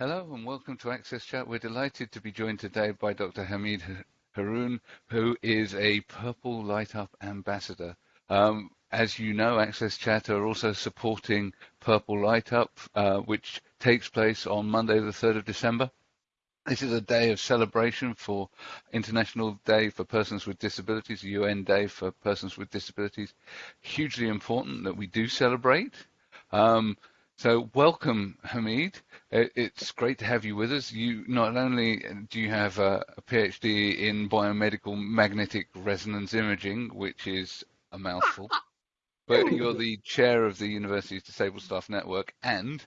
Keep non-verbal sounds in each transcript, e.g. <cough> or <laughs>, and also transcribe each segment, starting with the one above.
Hello and welcome to Access Chat. We're delighted to be joined today by Dr. Hamid Haroon, who is a Purple Light Up ambassador. Um, as you know, Access Chat are also supporting Purple Light Up, uh, which takes place on Monday, the 3rd of December. This is a day of celebration for International Day for Persons with Disabilities, UN Day for Persons with Disabilities. Hugely important that we do celebrate. Um, so welcome, Hamid. It's great to have you with us. You not only do you have a, a PhD in biomedical magnetic resonance imaging, which is a mouthful, <laughs> but you're the chair of the university's Disabled Staff Network, and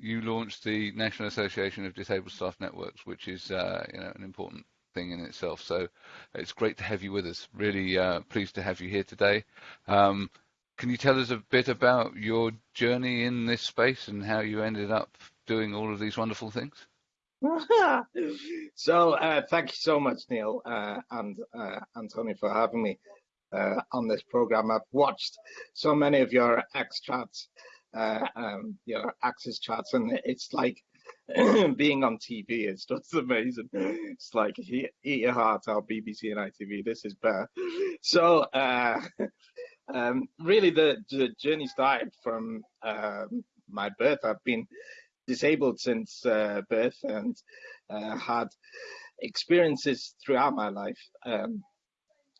you launched the National Association of Disabled Staff Networks, which is uh, you know an important thing in itself. So it's great to have you with us. Really uh, pleased to have you here today. Um, can you tell us a bit about your journey in this space and how you ended up doing all of these wonderful things? <laughs> so uh, thank you so much, Neil uh, and uh, Anthony, for having me uh, on this program. I've watched so many of your X chats, uh, um, your Access chats, and it's like <clears throat> being on TV. It's just <laughs> amazing. It's like eat your heart out, BBC and ITV. This is better. <laughs> So uh, um, really the, the, journey started from uh, my birth. I've been disabled since uh, birth and uh, had experiences throughout my life um,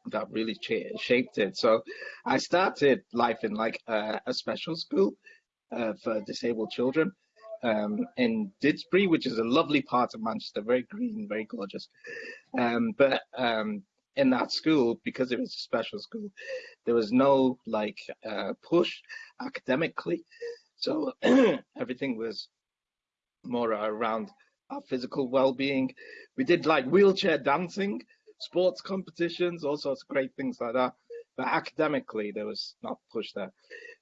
that really shaped it. So I started life in like a special school uh, for disabled children. Um, in Didsbury, which is a lovely part of Manchester, very green, very gorgeous. Um, but um, in that school because it was a special school there was no like uh, push academically. So <clears throat> everything was more around our physical well-being. We did like wheelchair dancing sports competitions all sorts of great things like that. But academically there was not push there.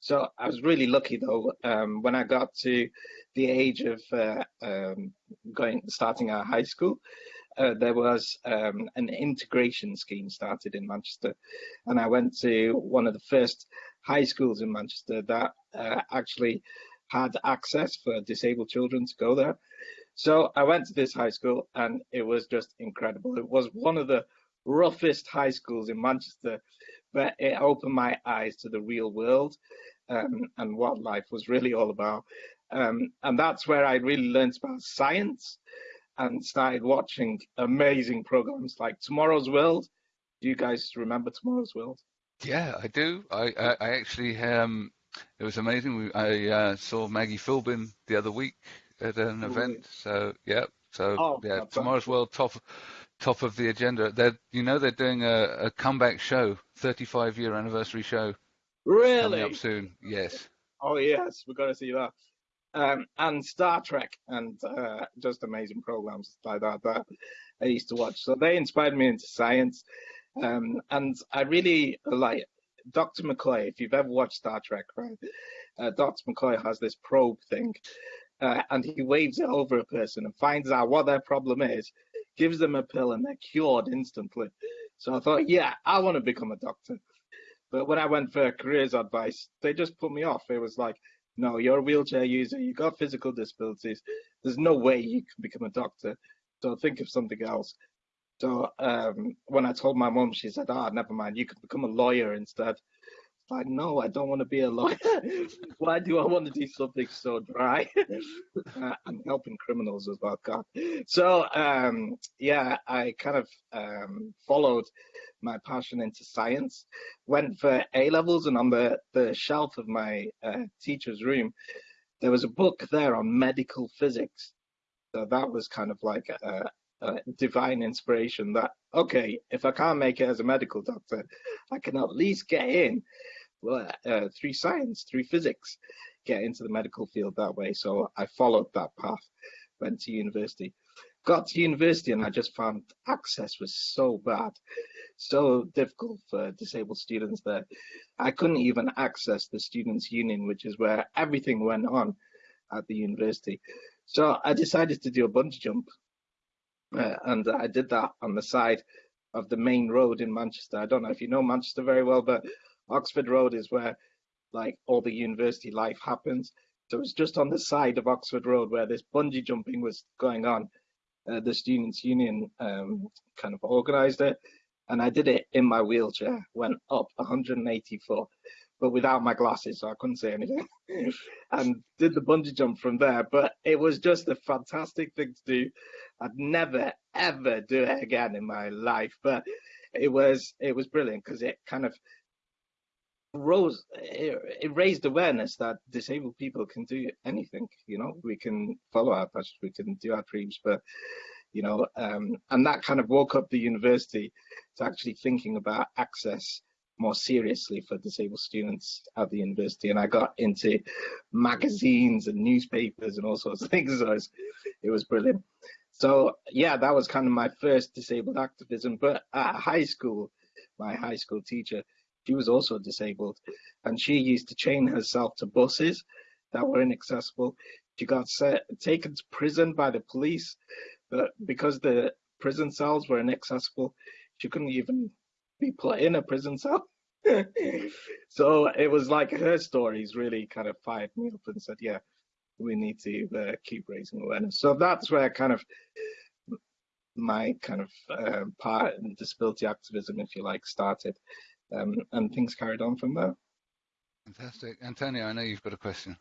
So i was really lucky though um, when i got to the age of uh, um, going starting our high school uh, there was um, an integration scheme started in Manchester, and I went to one of the first high schools in Manchester that uh, actually had access for disabled children to go there. So I went to this high school, and it was just incredible. It was one of the roughest high schools in Manchester, but it opened my eyes to the real world um, and what life was really all about. Um, and that's where I really learned about science and started watching amazing programs like Tomorrow's World. Do you guys remember Tomorrow's World? Yeah, I do. I I, I actually um, it was amazing. I uh, saw Maggie Philbin the other week at an event. So yeah, so oh, yeah, Tomorrow's World top top of the agenda. They're you know they're doing a, a comeback show, 35 year anniversary show. Really? Coming up soon. Yes. Oh yes, we're gonna see that um, and Star Trek and uh, just amazing programs like that that I used to watch. So they inspired me into science, um, and I really like Dr. McCoy. If you've ever watched Star Trek, right? Uh, Dr. McCoy has this probe thing, uh, and he waves it over a person and finds out what their problem is, gives them a pill, and they're cured instantly. So I thought, yeah, I want to become a doctor. But when I went for careers advice, they just put me off. It was like, no, you're a wheelchair user, You've got physical disabilities. There's no way you can become a doctor. So think of something else. So um, when I told my mom, she said, "Ah, oh, never mind. You can become a lawyer instead." like, no, I don't want to be a lawyer. <laughs> Why do I want to do something so dry? <laughs> uh, I'm helping criminals as well, God. So um, yeah, I kind of um, followed my passion into science, went for A levels, and on the, the shelf of my uh, teacher's room, there was a book there on medical physics. So that was kind of like a, a divine inspiration that, okay, if I can't make it as a medical doctor, I can at least get in uh, through science, through physics, get into the medical field that way. So I followed that path, went to university got to university and I just found access was so bad, so difficult for disabled students there. I couldn't even access the students' union, which is where everything went on at the university. So I decided to do a bungee jump, uh, and I did that on the side of the main road in Manchester. I don't know if you know Manchester very well, but Oxford Road is where like all the university life happens. So it was just on the side of Oxford Road where this bungee jumping was going on. Uh, the Students' Union um, kind of organised it, and I did it in my wheelchair. Went up 184, but without my glasses, so I couldn't see anything. <laughs> and did the bungee jump from there. But it was just a fantastic thing to do. I'd never ever do it again in my life, but it was it was brilliant because it kind of it, it, raised awareness that disabled people can do anything you know? We can follow our passions we can do our dreams but you know um, and that kind of woke up the university to actually thinking about access more seriously for disabled students at the university. And i got into magazines and newspapers and all sorts of <laughs> things so it was, it was brilliant. So yeah that was kind of my first disabled activism but at high school my high school teacher she was also disabled, and she used to chain herself to buses that were inaccessible. She got set, taken to prison by the police, but because the prison cells were inaccessible, she couldn't even be put in a prison cell. <laughs> so it was like her stories really kind of fired me up and said, yeah, we need to uh, keep raising awareness. So that's where kind of my kind of uh, part in disability activism, if you like, started um, and things carried on from there. Fantastic, Antonio. I know you've got a question.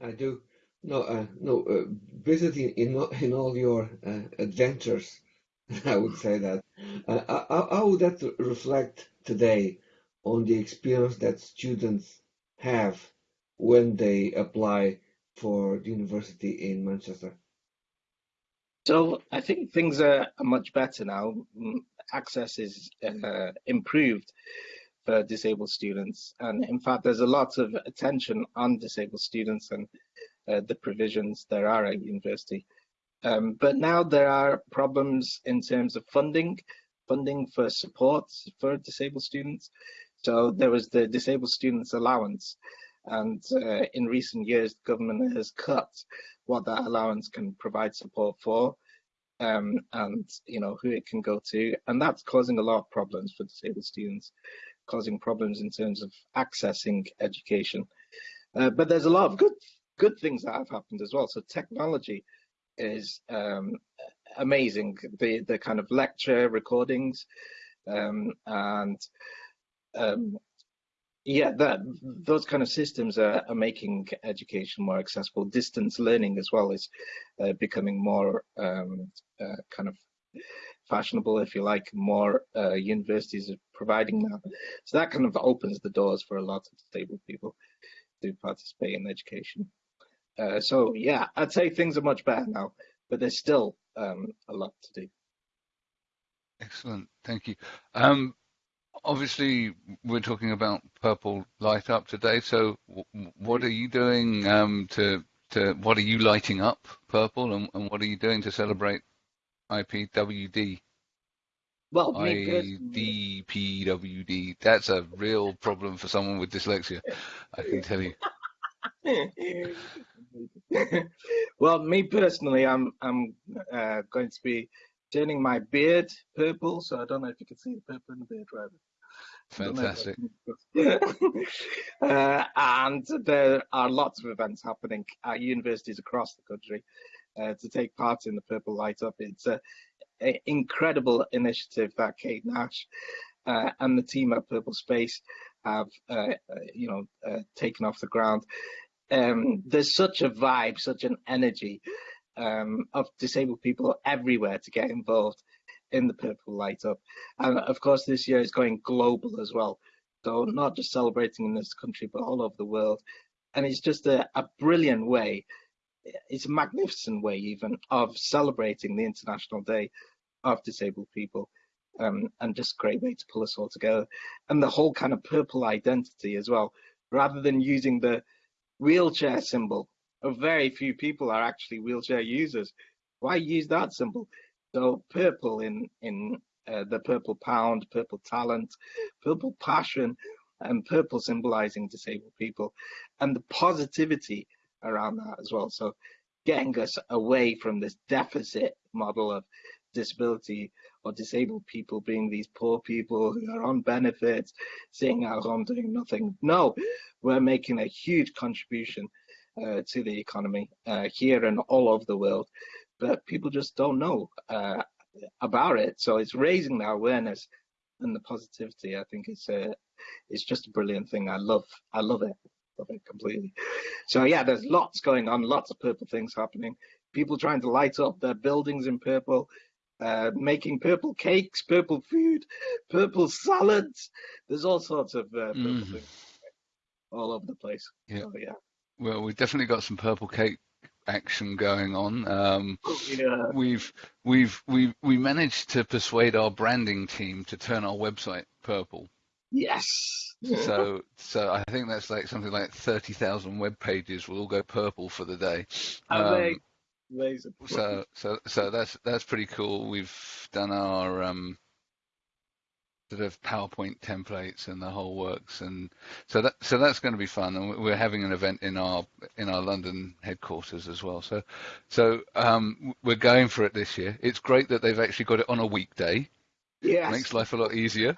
I do. No, uh, no. Uh, visiting in in all your uh, adventures, <laughs> I would say that. Uh, how, how would that reflect today on the experience that students have when they apply for the university in Manchester? So I think things are, are much better now. Access is uh, improved for disabled students. And in fact, there's a lot of attention on disabled students and uh, the provisions there are at university. Um, but now there are problems in terms of funding, funding for support for disabled students. So there was the disabled students allowance. And uh, in recent years, the government has cut what that allowance can provide support for um, and you know who it can go to, and that's causing a lot of problems for disabled students, causing problems in terms of accessing education. Uh, but there's a lot of good good things that have happened as well. So technology is um, amazing. The the kind of lecture recordings um, and um, yeah, that those kind of systems are, are, making education more accessible. Distance learning as well is uh, becoming more um, uh, kind of fashionable, if you like. More uh, universities are providing that, so that kind of opens the doors for a lot of disabled people to participate in education. Uh, so yeah, I'd say things are much better now, but there's still um, a lot to do. Excellent, thank you. Um, obviously we're talking about purple light up today so what are you doing um, to to what are you lighting up purple and, and what are you doing to celebrate ipwd well IDPWD. That's a real problem for someone with dyslexia, I can tell you. <laughs> well, me personally, I'm I'm uh, going to be turning my beard purple. So I don't know if you can see the purple in the beard, right? Fantastic. <laughs> uh, and there are lots of events happening at universities across the country uh, to take part in the Purple Light Up. It's an incredible initiative that Kate Nash uh, and the team at PurpleSpace have, uh, uh, you know, uh, taken off the ground. Um, there's such a vibe, such an energy um, of disabled people everywhere to get involved in the Purple Light Up. And of course, this year is going global as well. So not just celebrating in this country, but all over the world. And it's just a, a brilliant way, it's a magnificent way even of celebrating the International Day of Disabled People. Um, and just a great way to pull us all together. And the whole kind of purple identity as well, rather than using the wheelchair symbol. Very few people are actually wheelchair users. Why use that symbol? So purple in in uh, the purple pound, purple talent, purple passion, and purple symbolizing disabled people, and the positivity around that as well. So getting us away from this deficit model of disability or disabled people being these poor people who are on benefits, sitting at home doing nothing. No, we're making a huge contribution uh, to the economy uh, here and all over the world, but people just don't know uh, about it. So it's raising the awareness and the positivity. I think it's a, it's just a brilliant thing. I love, I love it, love it completely. So yeah, there's lots going on, lots of purple things happening. People trying to light up their buildings in purple. Uh, making purple cakes, purple food, purple salads. There's all sorts of uh, purple mm. things all over the place. Yeah. So, yeah. Well, we've definitely got some purple cake action going on. Um, yeah. We've we've we we managed to persuade our branding team to turn our website purple. Yes. so so I think that's like something like thirty thousand web pages will all go purple for the day. Um, Amazing. So so so that's that's pretty cool. We've done our um, sort of PowerPoint templates and the whole works, and so that so that's going to be fun. And we're having an event in our in our London headquarters as well. So so um, we're going for it this year. It's great that they've actually got it on a weekday. Yeah, makes life a lot easier.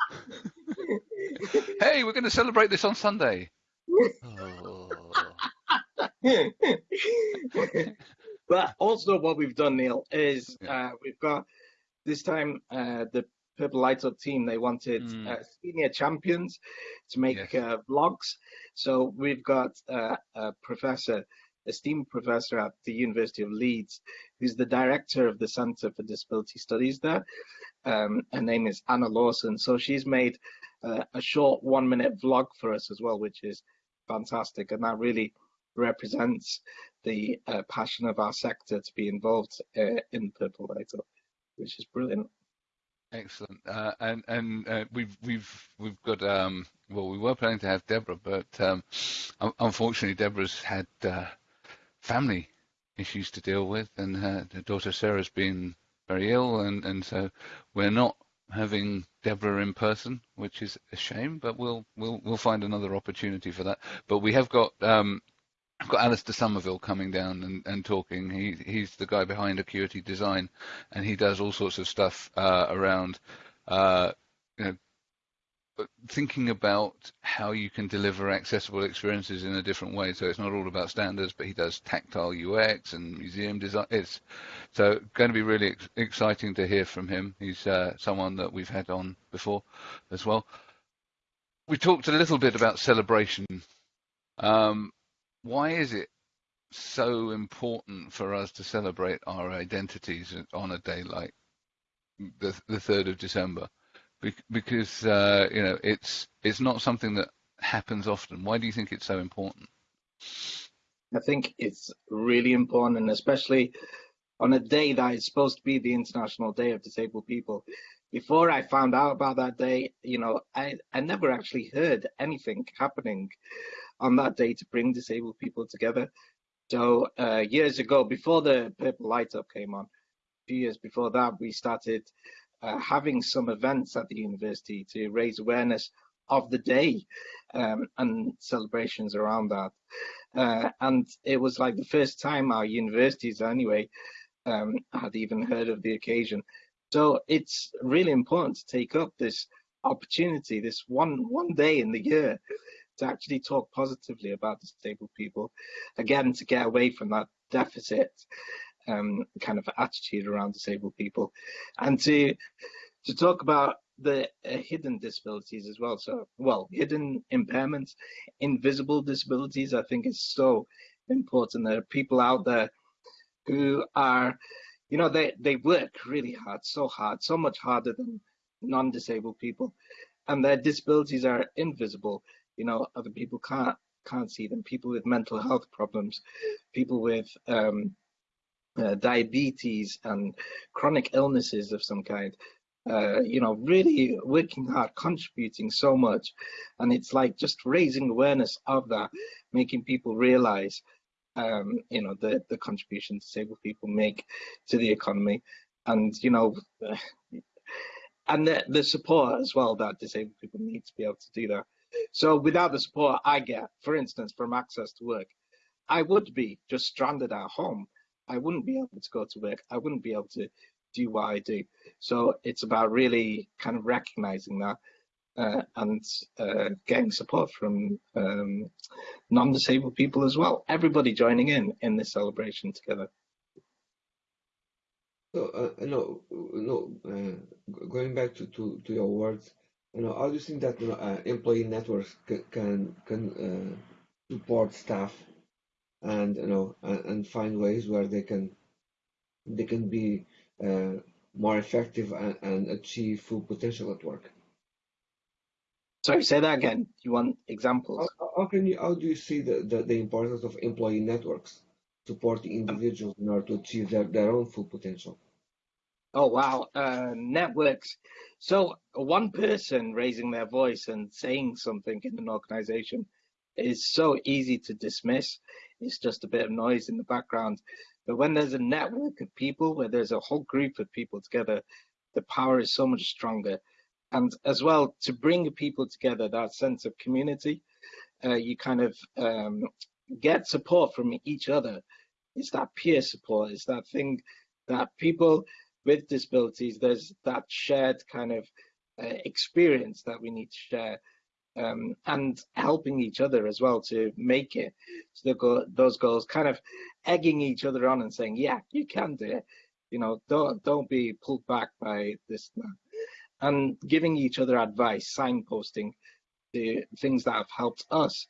<laughs> hey, we're going to celebrate this on Sunday. oh. <laughs> but also what we've done, Neil, is uh, we've got this time uh, the Purple Light Up team, they wanted mm. uh, senior champions to make yes. uh, vlogs. So we've got uh, a professor, esteemed professor at the University of Leeds, who's the director of the Centre for Disability Studies there. Um, her name is Anna Lawson. So she's made uh, a short one minute vlog for us as well, which is fantastic. And that really represents the uh, passion of our sector to be involved uh, in Purple Light Up, which is brilliant. Excellent. Uh, and and uh, we've we've we've got um, well, we were planning to have Deborah, but um, unfortunately, Deborah's had uh, family issues to deal with, and her, her, daughter Sarah's been very ill, and and so we're not having Deborah in person, which is a shame. But we'll we'll we'll find another opportunity for that. But we have got um, I've got Alastair Somerville coming down and, and talking. He he's the guy behind Acuity Design, and he does all sorts of stuff uh, around, uh, you know, thinking about how you can deliver accessible experiences in a different way. So it's not all about standards, but he does tactile UX and museum design. It's so going to be really ex- exciting to hear from him. He's uh, someone that we've had on before as well. We talked a little bit about celebration. Um, why is it so important for us to celebrate our identities on a day like the the third of December? because uh, you know it's it's not something that happens often. Why do you think it's so important? I think it's really important, and especially on a day that is supposed to be the International Day of Disabled People. Before I found out about that day, you know, I, I never actually heard anything happening on that day to bring disabled people together. So uh, years ago, before the Purple Light Up came on, a few years before that, we started uh, having some events at the university to raise awareness of the day um, and celebrations around that. Uh, and it was like the first time our universities, anyway, um, had even heard of the occasion. So it's really important to take up this opportunity, this one one day in the year, to actually talk positively about disabled people, again, to get away from that deficit um, kind of attitude around disabled people, and to to talk about the uh, hidden disabilities as well. So, well, hidden impairments, invisible disabilities. I think is so important. There are people out there who are, you know, they they work really hard, so hard, so much harder than non-disabled people, and their disabilities are invisible you know other people can't can't see them. People with mental health problems people with um, uh, diabetes and chronic illnesses of some kind uh, you know really working hard contributing so much. And it's like just raising awareness of that making people realize um, you know the the contribution disabled people make to the economy. And you know <sighs> and the, the support as well that disabled people need to be able to do that so without the support I get, for instance, from access to work, I would be just stranded at home. I wouldn't be able to go to work. I wouldn't be able to do what I do. So it's about really kind of recognizing that uh, and uh, getting support from um, non-disabled people as well. Everybody joining in in this celebration together. So, uh, no, no, uh, going back to, to, to your words, you know, how do you think that you know, uh, employee networks can can, can uh, support staff and you know and, and, find ways where they can they can be uh, more effective and, and achieve full potential at work? Sorry, say that again. You want examples? How, how can you? How do you see the, the, the importance of employee networks supporting individuals in order to achieve their, their own full potential? Oh wow, uh, networks. So one person raising their voice and saying something in an organization is so easy to dismiss. It's just a bit of noise in the background. But when there's a network of people, where there's a whole group of people together, the power is so much stronger and as well to bring people together that sense of community uh, you kind of um, get support from each other it's that peer support it's that thing that people with disabilities there's that shared kind of uh, experience that we need to share um, and helping each other as well to make it. To go those goals kind of egging each other on and saying yeah you can do it. You know don't don't be pulled back by this and giving each other advice, signposting the things that have helped us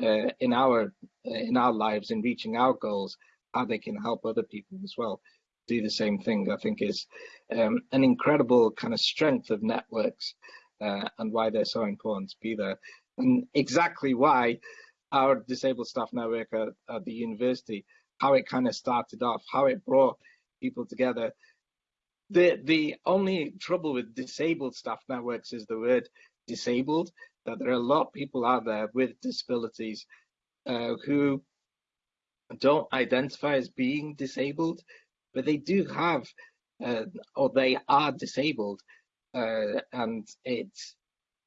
uh, in our in our lives in reaching our goals, how they can help other people as well do the same thing. I think is um, an incredible kind of strength of networks uh, and why they're so important to be there, and exactly why our disabled staff network at, at the university, how it kind of started off, how it brought people together the the only trouble with disabled staff networks is the word disabled. That there are a lot of people out there with disabilities uh, who don't identify as being disabled, but they do have uh, or they are disabled, uh, and it's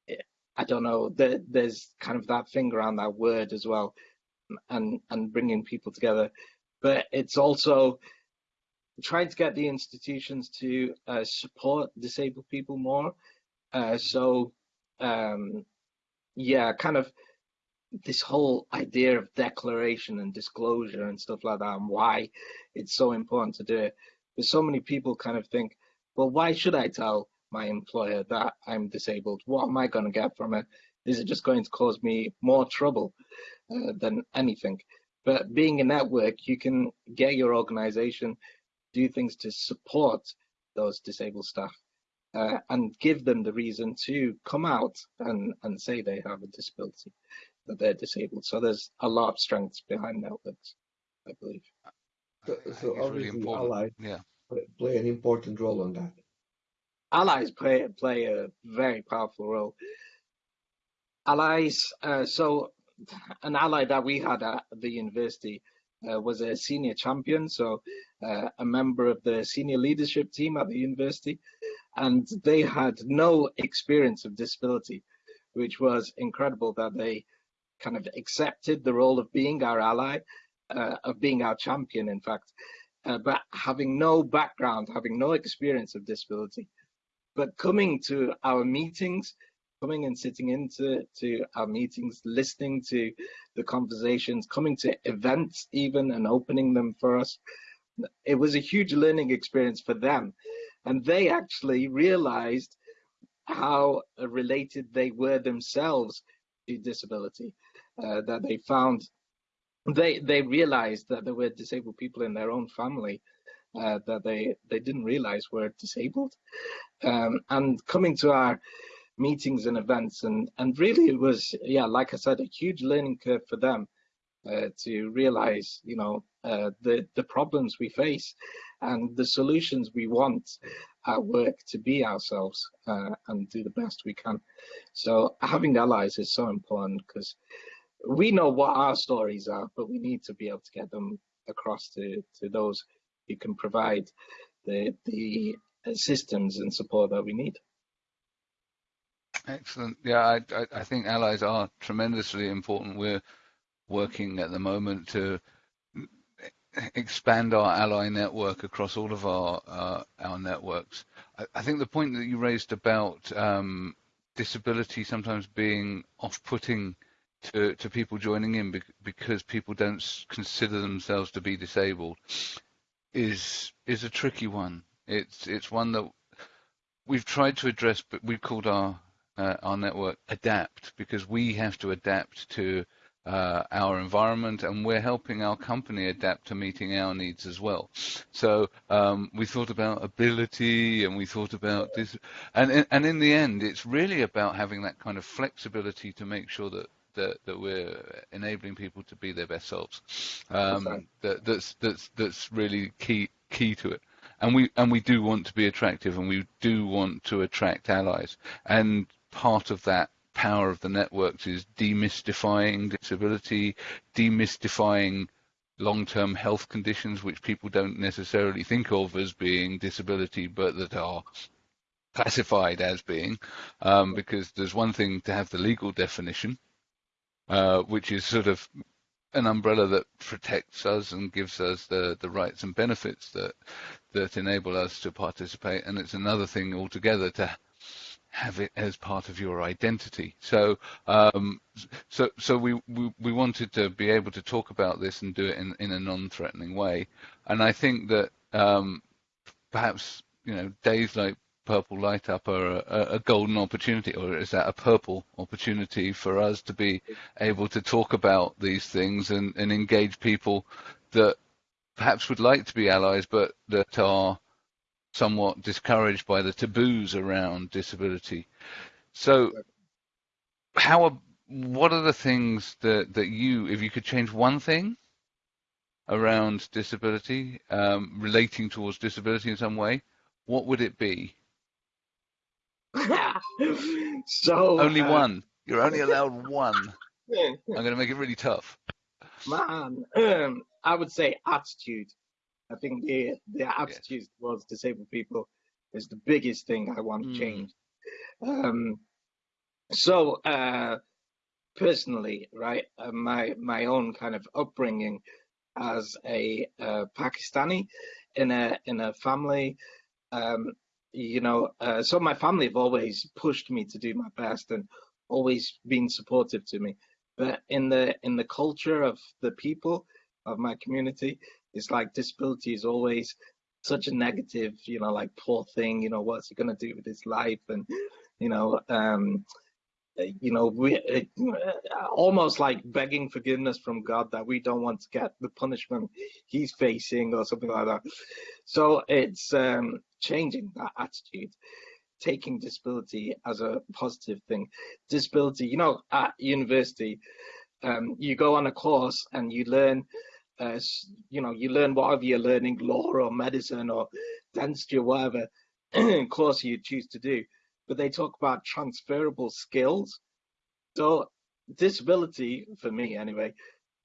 it, I don't know. The, there's kind of that thing around that word as well, and and bringing people together, but it's also trying to get the institutions to uh, support disabled people more. Uh, so, um, yeah, kind of this whole idea of declaration and disclosure and stuff like that, and why it's so important to do it. But so many people kind of think, well, why should I tell my employer that I'm disabled? What am I going to get from it? Is it just going to cause me more trouble uh, than anything? But being a network, you can get your organization do things to support those disabled staff uh, and give them the reason to come out and, and say they have a disability, that they're disabled. So there's a lot of strengths behind networks, I believe. So, so obviously really allies yeah. play an important role on that. Allies play play a very powerful role. Allies, uh, so an ally that we had at the university uh, was a senior champion, so uh, a member of the senior leadership team at the university, and they had no experience of disability, which was incredible that they kind of accepted the role of being our ally, uh, of being our champion, in fact, uh, but having no background, having no experience of disability, but coming to our meetings coming and sitting into to our meetings, listening to the conversations, coming to events even and opening them for us. It was a huge learning experience for them. And they actually realized how related they were themselves to disability, uh, that they found they they realized that there were disabled people in their own family uh, that they they didn't realize were disabled. Um, and coming to our meetings and events and and really it was yeah like i said a huge learning curve for them uh, to realize you know uh, the the problems we face and the solutions we want at work to be ourselves uh, and do the best we can. So having allies is so important because we know what our stories are but we need to be able to get them across to to those who can provide the the systems and support that we need Excellent. Yeah, I, I, I think allies are tremendously important. We're working at the moment to expand our ally network across all of our uh, our networks. I, I, think the point that you raised about um, disability sometimes being off-putting to, to people joining in because people don't consider themselves to be disabled is is a tricky one. It's it's one that we've tried to address, but we've called our uh, our network adapt because we have to adapt to uh, our environment and we're helping our company adapt to meeting our needs as well. So um, we thought about ability and we thought about this, and and in the end, it's really about having that kind of flexibility to make sure that that, that we're enabling people to be their best selves. Um, that, that's that's that's really key key to it. And we and we do want to be attractive, and we do want to attract allies. And part of that power of the networks is demystifying disability, demystifying long-term health conditions which people don't necessarily think of as being disability, but that are classified as being, um, because there's one thing to have the legal definition, uh, which is sort of an umbrella that protects us and gives us the, the rights and benefits that that enable us to participate. And it's another thing altogether to have it as part of your identity. So, um, so, so we, we, we wanted to be able to talk about this and do it in, in a non-threatening way. And I think that um, perhaps you know days like purple light up are a, a, golden opportunity, or is that a purple opportunity for us to be able to talk about these things and, and engage people that perhaps would like to be allies, but that are somewhat discouraged by the taboos around disability. So, how are, what are the things that, that you, if you could change one thing around disability, um, relating towards disability in some way, what would it be? <laughs> so only uh, one. You're only <laughs> allowed one. I'm going to make it really tough. Man, um, I would say attitude. I think the the attitude yes. towards disabled people is the biggest thing I want to mm. change. Um, so uh, personally, right, uh, my my own kind of upbringing as a uh, Pakistani in a in a family um, you know, uh, so my family have always pushed me to do my best and always been supportive to me. But in the in the culture of the people of my community, it's like disability is always such a negative, you know, like poor thing. You know, what's he gonna do with his life? And you know, um, you know, we uh, almost like begging forgiveness from God that we don't want to get the punishment he's facing or something like that. So it's um, changing <laughs> that attitude, taking disability as a positive thing. Disability, you know, at university, um, you go on a course and you learn, uh, you know, you learn whatever you're learning, law or medicine or dentistry or whatever <clears throat> course you choose to do but they talk about transferable skills. So disability, for me anyway,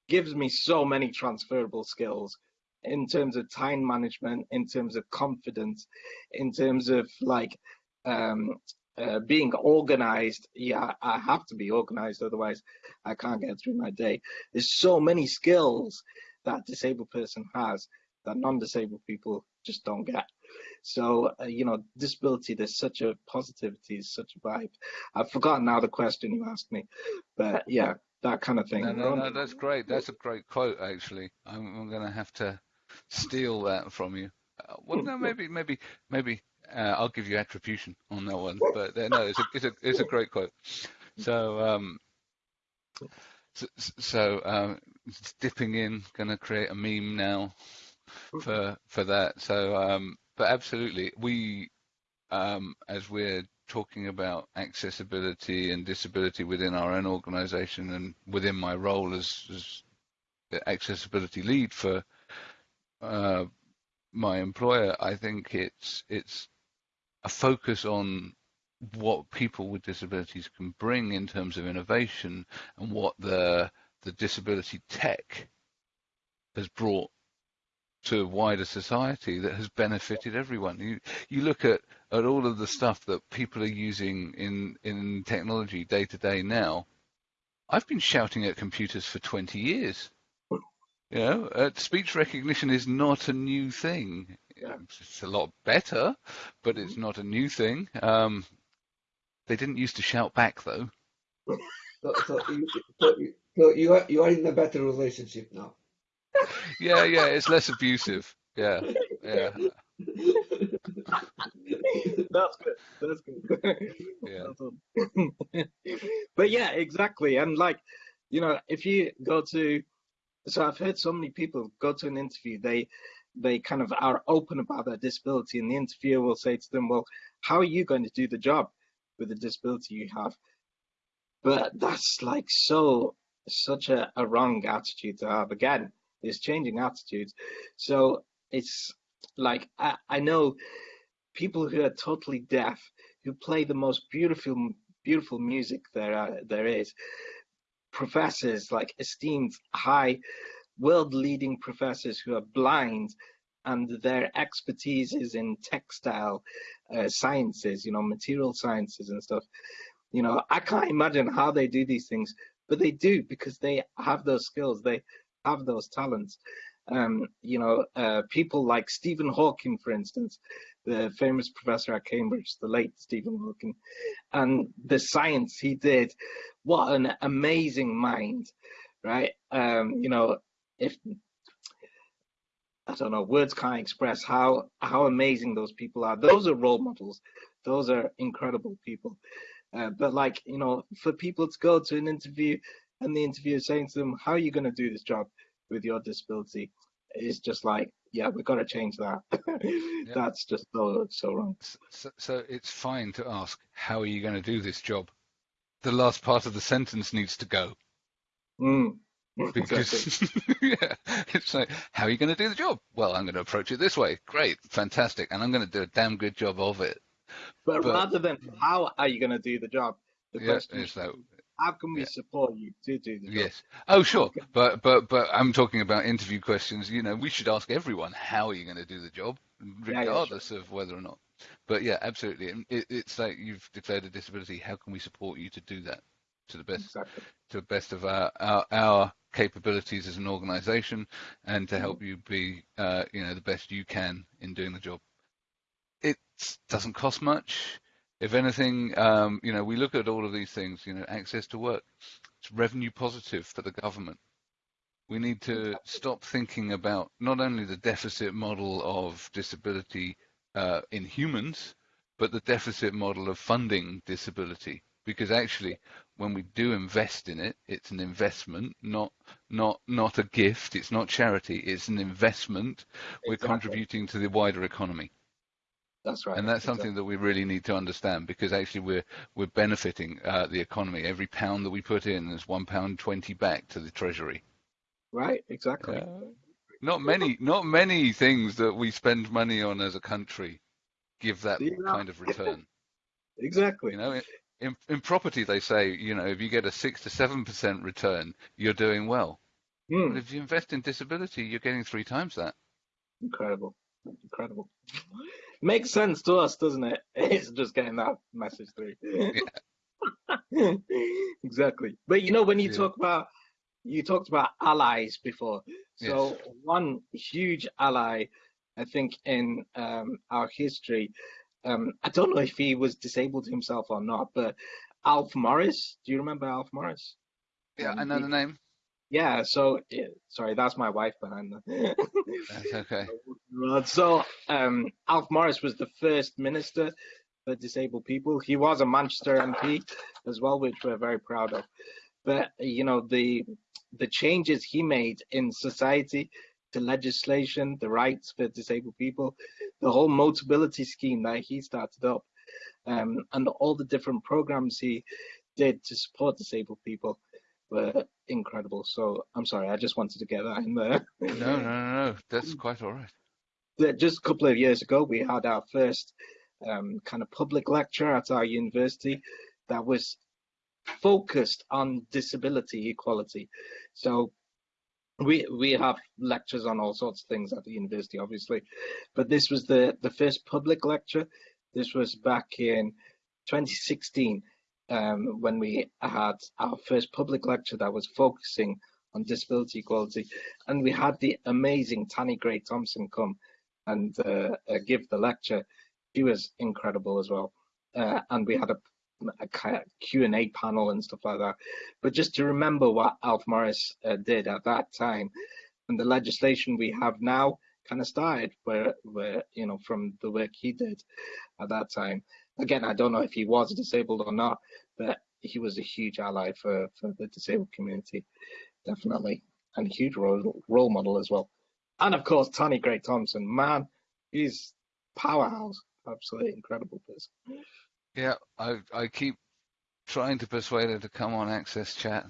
gives me so many transferable skills in terms of time management, in terms of confidence, in terms of like um, uh, being organized. Yeah, I have to be organized, otherwise I can't get through my day. There's so many skills that disabled person has that non-disabled people just don't get. So, uh, you know, disability, there's such a positivity, such a vibe. I've forgotten now the question you asked me, but yeah, that kind of thing. No, no, no that's great. That's a great quote, actually. I'm, I'm going to have to steal that from you. Uh, well, no, <laughs> maybe, maybe, maybe uh, I'll give you attribution on that one. But uh, no, it's a, it's a, it's a great quote. So, um, so, so um, dipping in, going to create a meme now for for that. So, um, but absolutely, we um, as we're talking about accessibility and disability within our own organisation and within my role as, as the accessibility lead for uh, my employer, I think it's it's a focus on what people with disabilities can bring in terms of innovation and what the the disability tech has brought to a wider society that has benefited everyone. You you look at, at all of the stuff that people are using in, in technology day to day now. I've been shouting at computers for 20 years. You know, uh, speech recognition is not a new thing. It's a lot better, but it's not a new thing. Um, They didn't used to shout back though. So, so, you, so, you, so you are you are in a better relationship now. Yeah, yeah, it's less abusive. Yeah, yeah, <laughs> That's good. That's good. yeah. <laughs> but yeah, exactly. And like, you know, if you go to, so I've heard so many people go to an interview, they they kind of are open about their disability, and the interviewer will say to them, "Well, how are you going to do the job with the disability you have?" But that's like so such a, a wrong attitude to have. Again, it's changing attitudes. So it's like I, I know people who are totally deaf who play the most beautiful beautiful music there there is professors like esteemed high world leading professors who are blind and their expertise is in textile uh, sciences you know material sciences and stuff. You know i can't imagine how they do these things but they do because they have those skills they have those talents. Um, you know uh, people like stephen hawking for instance the famous professor at Cambridge, the late Stephen Hawking, and the science he did. What an amazing mind, right? Um, you know, if I don't know, words can't express how how amazing those people are. Those are role models. Those are incredible people. Uh, but like you know, for people to go to an interview and the interviewer saying to them, "How are you going to do this job with your disability?" It's just like, yeah, we've got to change that. <laughs> Yeah. That's just so so wrong. So, so it's fine to ask, how are you going to do this job? The last part of the sentence needs to go. Mm. Because <laughs> <laughs> yeah, it's like, how are you going to do the job? Well, I'm going to approach it this way. Great, fantastic, and I'm going to do a damn good job of it. But, But- rather than how are you going to do the job, the Yeah, question is that. How can we yeah. support you to do the job? Yes. Oh, sure. But but but I'm talking about interview questions. You know, we should ask everyone how are you going to do the job, yeah, regardless of whether or not. But yeah, absolutely. And It, it's like you've declared a disability. How can we support you to do that to the best Exactly. to the best of our our, our capabilities as an organisation, and to help you be uh, you know the best you can in doing the job. It doesn't cost much. If anything, um, you know, we look at all of these things. You know, access to work. It's revenue positive for the government. We need to stop thinking about not only the deficit model of disability uh, in humans, but the deficit model of funding disability. Because actually, when we do invest in it, it's an investment, not not not a gift. It's not charity. It's an investment. We're contributing to the wider economy, That's right. and that's Exactly. something that we really need to understand. Because actually, we're we're benefiting uh, the economy. Every pound that we put in is one pound twenty back to the treasury. Right. Exactly. Yeah. Not many, not many things that we spend money on as a country give that Yeah. kind of return. <laughs> Exactly. You know, in, in property they say, you know, if you get a six to seven percent return, you're doing well. But if you invest in disability, you're getting three times that. Incredible. Incredible. Makes sense to us, doesn't it? <laughs> It's just getting that message through. <laughs> exactly. But you know, when you Yeah. talk about you talked about allies before. So one huge ally, I think, in um, our history, um, I don't know if he was disabled himself or not, but Alf Morris. Do you remember Alf Morris? Yeah, Um, I know he- the name. Yeah. So sorry, that's my wife behind the. <laughs> That's okay. So um, Alf Morris was the first minister for disabled people. He was a Manchester MP as well, which we're very proud of. But you know the the changes he made in society, the legislation, the rights for disabled people, the whole Motability scheme that he started up, um, and all the different programs he did to support disabled people were incredible. So I'm sorry, I just wanted to get that in there. No, no, no, no. That's quite all right. just a couple of years ago, we had our first um, kind of public lecture at our university that was focused on disability equality. So we we have lectures on all sorts of things at the university, obviously, but this was the the first public lecture. This was back in 2016 um, when we had our first public lecture that was focusing on disability equality, and we had the amazing Tanni Grey-Thompson come and uh, uh, give the lecture. She was incredible as well, uh, and we had a a Q and A panel and stuff like that. But just to remember what Alf Morris uh, did at that time, and the legislation we have now kind of started where where you know from the work he did at that time. Again, I don't know if he was disabled or not, but he was a huge ally for for the disabled community, definitely, and a huge role role model as well. And of course, Tanni Grey-Thompson, man, he's powerhouse, absolutely incredible person. Yeah, I I keep trying to persuade her to come on Access Chat.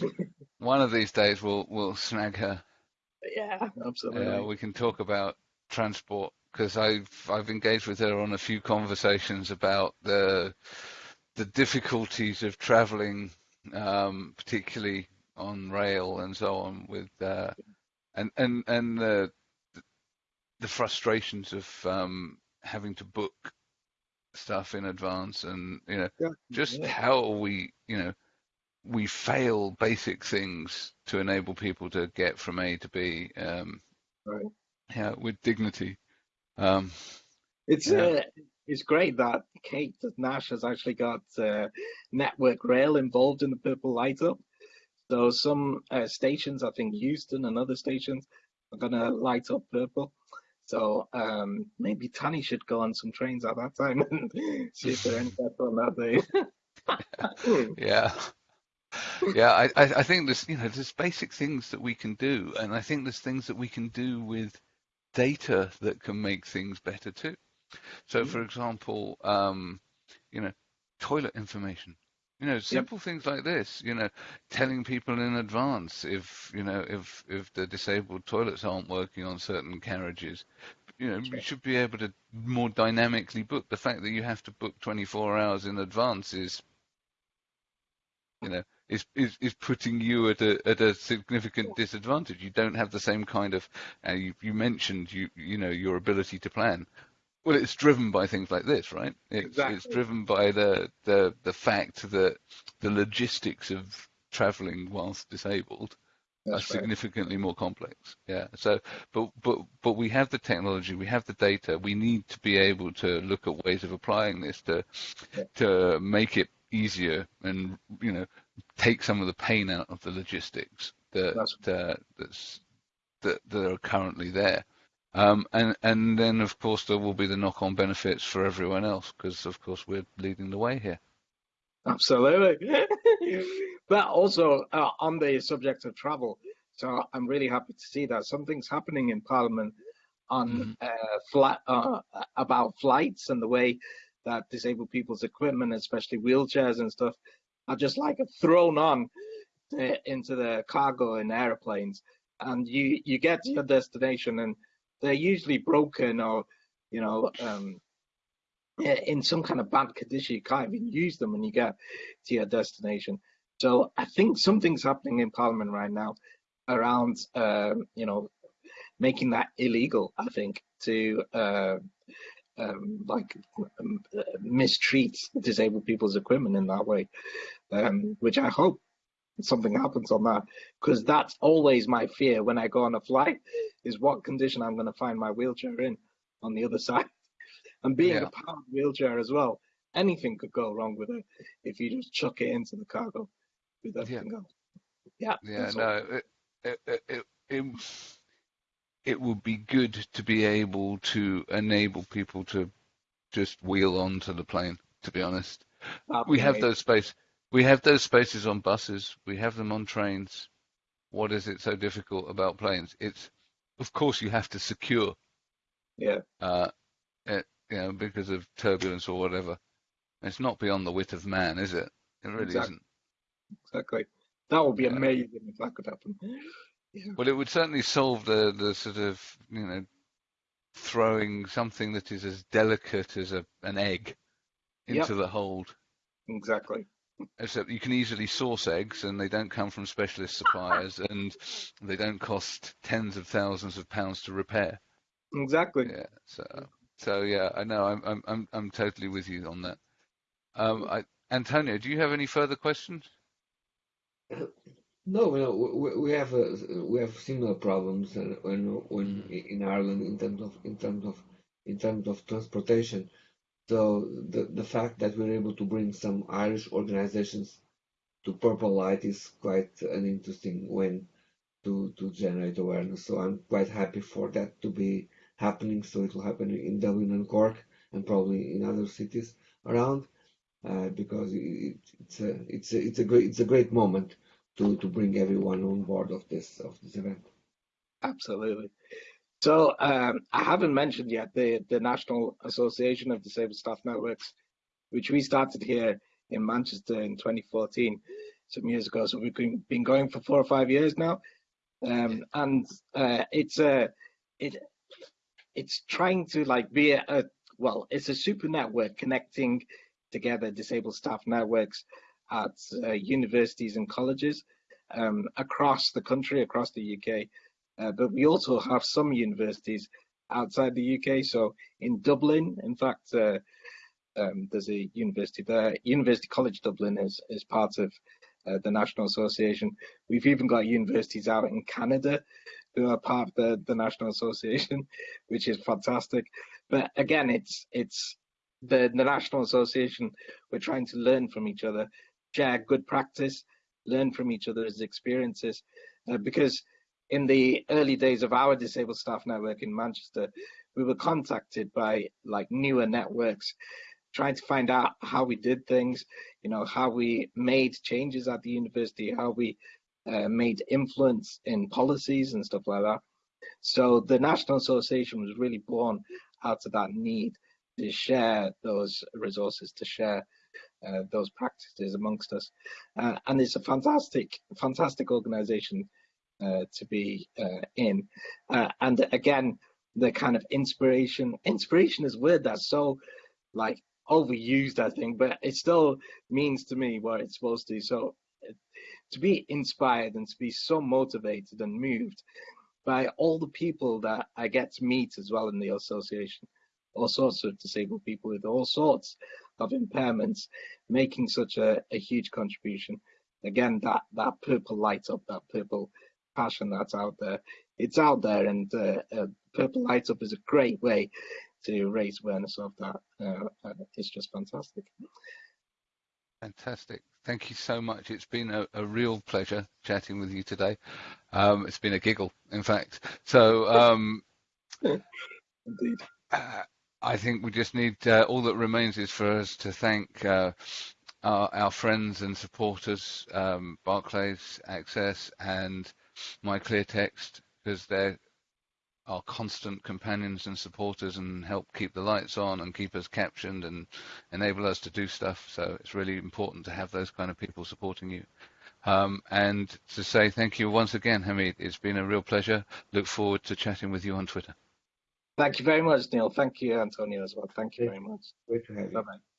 <laughs> One of these days we'll we'll snag her. Yeah, absolutely. Yeah, we can talk about transport because I've I've engaged with her on a few conversations about the the difficulties of traveling, um, particularly on rail and so on, with uh, and and and the the frustrations of um, having to book stuff in advance, and you know, yeah. just yeah. how we you know we fail basic things to enable people to get from A to B. Um, right. Yeah, with dignity. Um, it's yeah. uh, it's great that Kate Nash has actually got uh, Network Rail involved in the Purple Light Up. So some uh, stations, I think Euston and other stations, are going to light up purple. So um, maybe Tanni should go on some trains at that time <laughs> and see if they're any <laughs> better on that day. <laughs> yeah. Yeah, I, I think there's you know there's basic things that we can do, and I think there's things that we can do with data that can make things better too. So, for example, um, you know, toilet information. You know, simple yep. things like this. You know, telling people in advance if you know if if the disabled toilets aren't working on certain carriages. You know, you should be able to more dynamically book. The fact that you have to book 24 hours in advance is, you know, is, is, is putting you at a at a significant disadvantage. You don't have the same kind of. Uh, you, you mentioned you you know your ability to plan. Well, it's driven by things like this, right? It's, exactly. it's driven by the, the the fact that the logistics of traveling whilst disabled That's are significantly more complex. Yeah. So, but but but we have the technology, we have the data. We need to be able to look at ways of applying this to yeah. to make it easier and you know take some of the pain out of the logistics that uh, that's that, that are currently there. Um, and and then of course there will be the knock-on benefits for everyone else because of course we're leading the way here. Absolutely. <laughs> but also uh, on the subject of travel, so I'm really happy to see that something's happening in Parliament on Mm-hmm. uh, flat uh, about flights and the way that disabled people's equipment, especially wheelchairs and stuff, are just like thrown on to, into the cargo in airplanes, and you you get to your destination and they're usually broken or you know um, in some kind of bad condition. You can't even use them when you get to your destination. So I think something's happening in Parliament right now around um, you know making that illegal. I think to uh, um, like um, mistreat disabled people's equipment in that way, um, which I hope something happens on that because that's always my fear when I go on a flight is what condition I'm going to find my wheelchair in on the other <laughs> side. And being Yeah. a powered wheelchair as well, anything could go wrong with it if you just chuck it into the cargo with everything else. Yeah. Yeah, no, it, it, it, it, would be good to be able to enable people to just wheel onto the plane, to be honest. We have those space. We have those spaces on buses. We have them on trains. What is it so difficult about planes? It's, of course, you have to secure, Yeah. uh, it, you know, because of turbulence or whatever. It's not beyond the wit of man, is it? It really Exactly. isn't. Exactly. That would be Yeah. amazing if that could happen. Yeah. Well, it would certainly solve the the sort of you know throwing something that is as delicate as a an egg into the hold. Exactly. Except you can easily source eggs, and they don't come from specialist suppliers, <laughs> and they don't cost tens of thousands of pounds to repair. Exactly. Yeah. So so yeah, I know. I'm I'm I'm I'm totally with you on that. Um, I, Antonio, do you have any further questions? <coughs> No, no, we, we have uh, we have similar problems uh, when when in Ireland in terms of in terms of in terms of transportation. So the, the fact that we're able to bring some Irish organizations to Purple Light is quite an interesting way to, to generate awareness. So I'm quite happy for that to be happening. So it will happen in Dublin and Cork and probably in other cities around uh, because it, it's a it's a it's a great it's a great moment to to bring everyone on board of this of this event. Absolutely. So um, I haven't mentioned yet the the National Association of Disabled Staff Networks, which we started here in Manchester in 2014, some years ago. So we've been going for four or five years now, um, and uh, it's a it it's trying to like be a, a well, it's a super network connecting together disabled staff networks at uh, universities and colleges um, across the country, across the UK. Uh, but we also have some universities outside the UK. So in Dublin, in fact, uh, um, there's a university there. University College Dublin is, is part of uh, the National Association. We've even got universities out in Canada who are part of the, the National Association, <laughs> which is fantastic. But again, it's it's the, the National Association. We're trying to learn from each other, share good practice, learn from each other's experiences, uh, because in the early days of our disabled staff network in Manchester, we were contacted by like newer networks trying to find out how we did things, you know, how we made changes at the university, how we uh, made influence in policies and stuff like that. So the National Association was really born out of that need to share those resources, to share uh, those practices amongst us. Uh, and it's a fantastic, fantastic organization uh, to be uh, in. Uh, and again, the kind of inspiration, inspiration is word that's so like overused, I think, but it still means to me what it's supposed to. So to be inspired and to be so motivated and moved by all the people that I get to meet as well in the association, all sorts of disabled people with all sorts of impairments, making such a, a huge contribution. Again, that that purple light up, that purple passion that's out there, it's out there, and uh, uh, purple light up is a great way to raise awareness of that. Uh, uh it's just fantastic. Fantastic. Thank you so much. It's been a, a real pleasure chatting with you today. Um, it's been a giggle, in fact. So, um, <laughs> indeed. I think we just need uh, all that remains is for us to thank uh, our, our, friends and supporters, um, Barclays Access and MyClearText, because they're our constant companions and supporters and help keep the lights on and keep us captioned and enable us to do stuff. So it's really important to have those kind of people supporting you. Um, and to say thank you once again, Hamid. It's been a real pleasure. Look forward to chatting with you on Twitter. Thank you very much, Neil. Thank you, Antonio, as well. Thank you very much. Great to have you. Bye-bye.